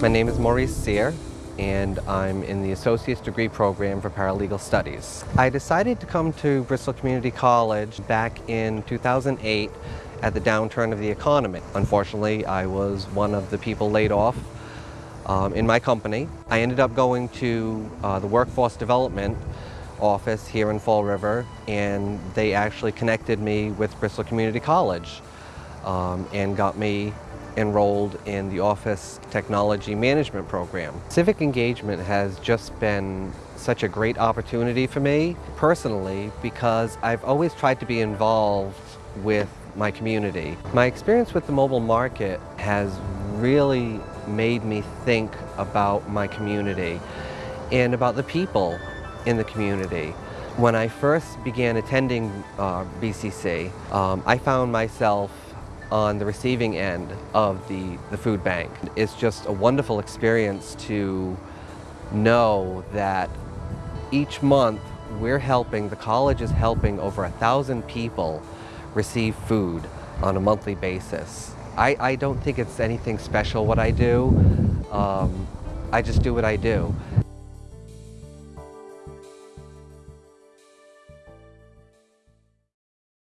My name is Maurice Sear and I'm in the Associate's Degree Program for Paralegal Studies. I decided to come to Bristol Community College back in 2008 at the downturn of the economy. Unfortunately, I was one of the people laid off um, in my company. I ended up going to uh, the Workforce Development office here in Fall River and they actually connected me with Bristol Community College um, and got me enrolled in the Office Technology Management Program. Civic engagement has just been such a great opportunity for me personally because I've always tried to be involved with my community. My experience with the mobile market has really made me think about my community and about the people in the community. When I first began attending uh, BCC, um, I found myself on the receiving end of the, the food bank. It's just a wonderful experience to know that each month we're helping, the college is helping over a thousand people receive food on a monthly basis. I, I don't think it's anything special what I do. Um, I just do what I do.